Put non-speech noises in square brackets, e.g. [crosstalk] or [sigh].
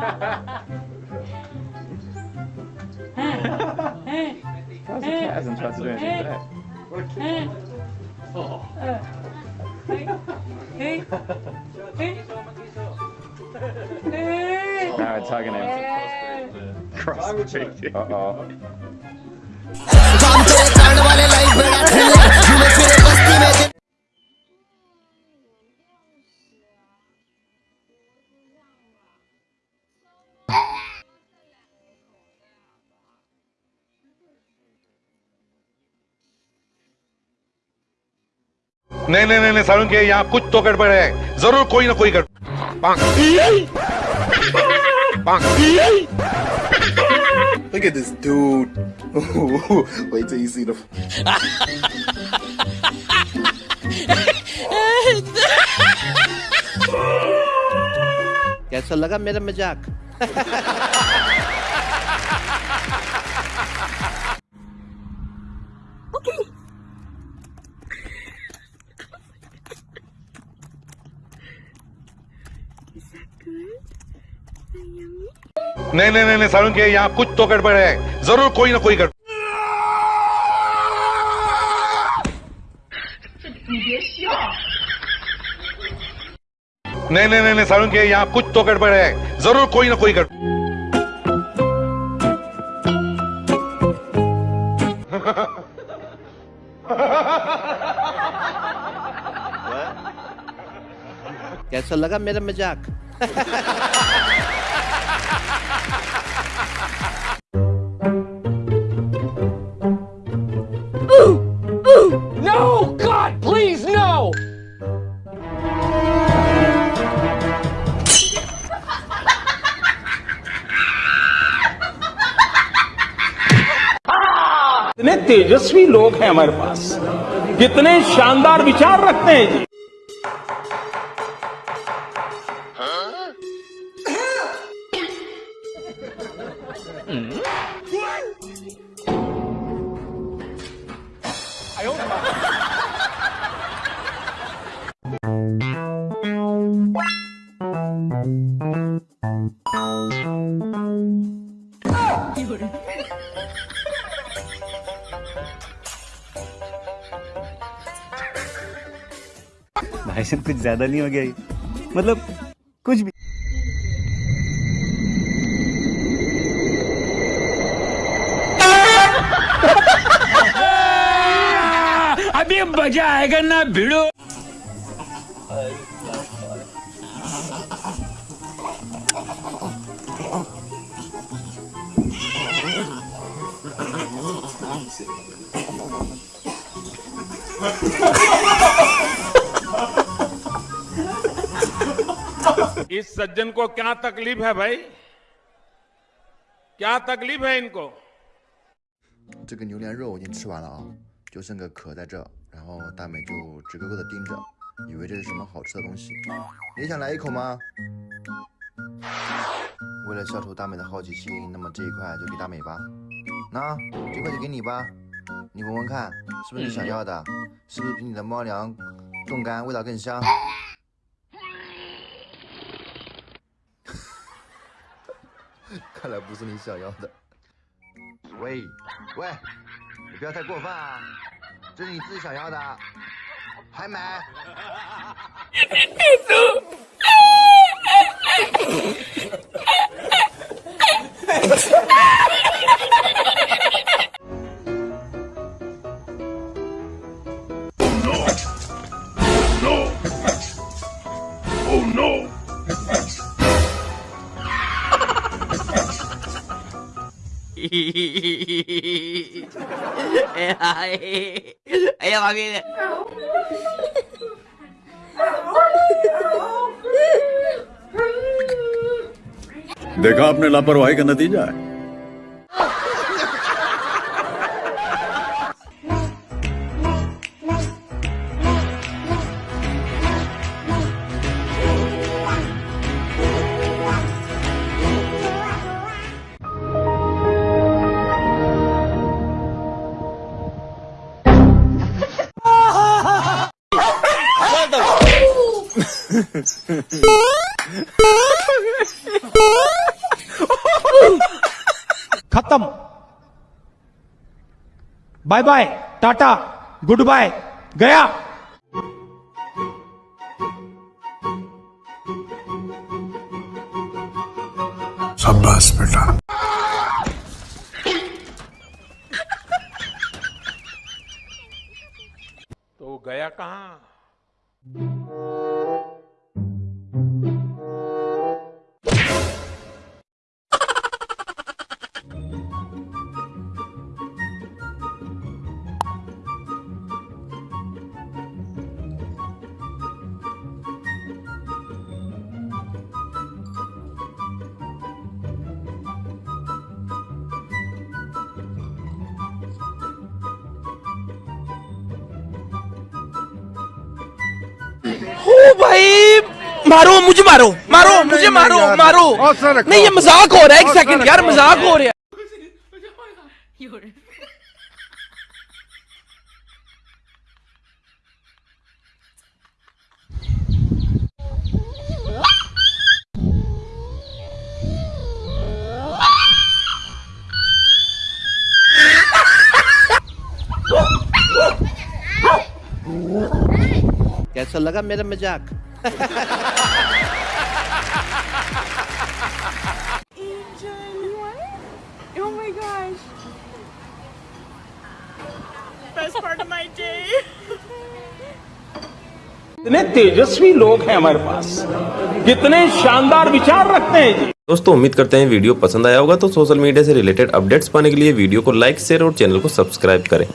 How's the cat hasn't tried to do anything that? What a kid. Now it's hugging him. Uh-oh. नहीं नहीं नहीं नहीं सारुण के यहाँ कुछ तो गड़बड़ है ज़रूर कोई ना कोई गड़बड़ Look at this dude. [laughs] Wait till you see the. [laughs] कैसा लगा मेरा मज़ाक [laughs] नहीं नहीं नहीं सारुण के यहाँ कुछ तो गड़बड़ है। ज़रूर कोई ना कोई गड़बड़। नहीं नहीं नहीं, सारुण के यहाँ कुछ तो गड़बड़ है। ज़रूर कोई ना कोई गड़बड़। [laughs] कैसा लगा मेरा मज़ाक? [laughs] कितने तेजस्वी लोग हैं हमारे पास। कितने शानदार विचार रखते हैं जी। भाई साहब कुछ ज़्यादा नहीं हो गया ये? मतलब कुछ भी अभी मज़ा आएगा ना भिड़ो [laughs] इस सज्जन को क्या तकलीफ है भाई क्या तकलीफ है इनको 这个牛腩肉已经吃完了啊，就剩个壳在这，然后大美就直勾勾的盯着，以为这是什么好吃的东西。也想来一口吗？为了消除大美的好奇心，那么这一块就给大美吧。那这块就给你吧，你闻闻看，是不是你想要的？是不是比你的猫粮冻干味道更香？ [laughs] 看来不是你想要的。喂喂，你不要太过分啊！这是你自己想要的，还买？哎呀，Ayan, [laughs] mami. देखा आपने लापरवाही का नतीजा है खत्म। Bye bye tata good bye गया तो गया कहाँ? ओ भाई। मारो मुझे मारो। मारो मुझे मारो मारो। नहीं ये मज़ाक हो रहा है एक सेकंड यार मज़ाक हो रहा है। कैसा लगा मेरा मज़ाक। Oh. कितने तेजस्वी लोग हैं हमारे पास। कितने शानदार विचार रखते हैं जी। दोस्तों उम्मीद करते हैं वीडियो पसंद आया होगा तो सोशल मीडिया से रिलेटेड अपडेट्स पाने के लिए वीडियो को लाइक शेयर और चैनल को सब्सक्राइब करें।